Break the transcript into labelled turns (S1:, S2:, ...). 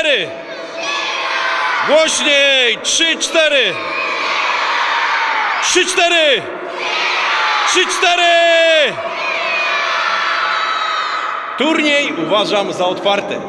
S1: cztery. Głośniej. Trzy, cztery. Trzy, cztery. Trzy, cztery. Turniej uważam za otwarty.